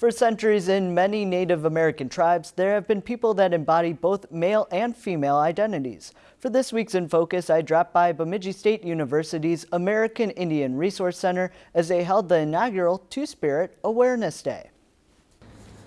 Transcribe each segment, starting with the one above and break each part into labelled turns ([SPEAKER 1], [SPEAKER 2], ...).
[SPEAKER 1] For centuries in many Native American tribes, there have been people that embody both male and female identities. For this week's In Focus, I dropped by Bemidji State University's American Indian Resource Center as they held the inaugural Two-Spirit Awareness Day.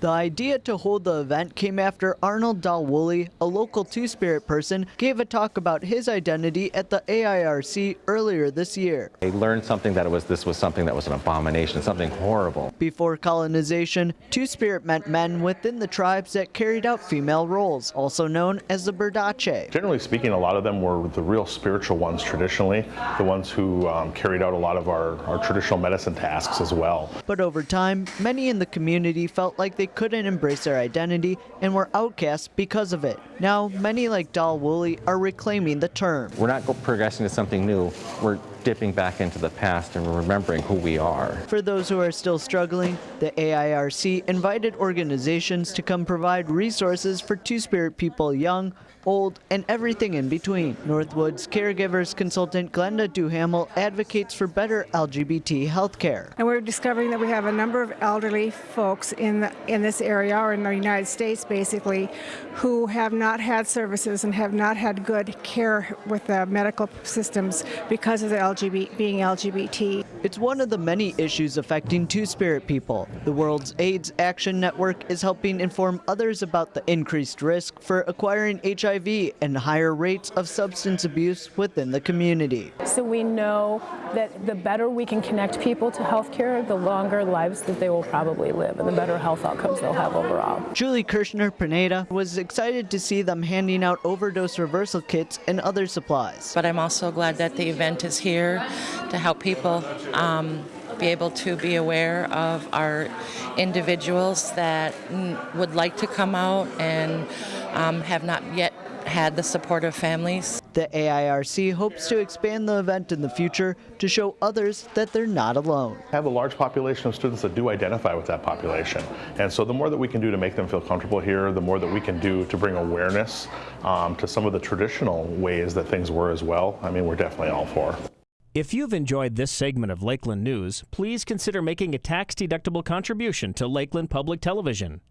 [SPEAKER 1] The idea to hold the event came after Arnold Dalwoolley, a local Two-Spirit person, gave a talk about his identity at the AIRC earlier this year.
[SPEAKER 2] I learned something that it was this was something that was an abomination, something horrible.
[SPEAKER 1] Before colonization, Two-Spirit meant men within the tribes that carried out female roles, also known as the Berdache.
[SPEAKER 3] Generally speaking, a lot of them were the real spiritual ones traditionally, the ones who um, carried out a lot of our, our traditional medicine tasks as well.
[SPEAKER 1] But over time, many in the community felt like they couldn't embrace their identity and were outcast because of it. Now, many like Dalwoolley are reclaiming the term.
[SPEAKER 2] We're not progressing to something new. We're dipping back into the past and remembering who we are.
[SPEAKER 1] For those who are still struggling, the AIRC invited organizations to come provide resources for Two-Spirit people young, old, and everything in between. Northwood's caregivers consultant Glenda Duhamel advocates for better LGBT health care.
[SPEAKER 4] And we're discovering that we have a number of elderly folks in the, in this area or in the United States basically who have not had services and have not had good care with the medical systems because of the LGBT, being LGBT.
[SPEAKER 1] It's one of the many issues affecting Two-Spirit people. The Rural AIDS Action Network is helping inform others about the increased risk for acquiring HIV and higher rates of substance abuse within the community.
[SPEAKER 5] So we know that the better we can connect people to healthcare, the longer lives that they will probably live and the better health outcomes they'll have overall.
[SPEAKER 1] Julie Kirshner Pineda was excited to see them handing out overdose reversal kits and other supplies.
[SPEAKER 6] But I'm also glad that the event is here to help people um, be able to be aware of our individuals that would like to come out and um, have not yet had the support of families.
[SPEAKER 1] The AIRC hopes to expand the event in the future to show others that they're not alone.
[SPEAKER 3] I have a large population of students that do identify with that population. And so the more that we can do to make them feel comfortable here, the more that we can do to bring awareness um, to some of the traditional ways that things were as well, I mean, we're definitely all for.
[SPEAKER 7] If you've enjoyed this segment of Lakeland News, please consider making a tax-deductible contribution to Lakeland Public Television.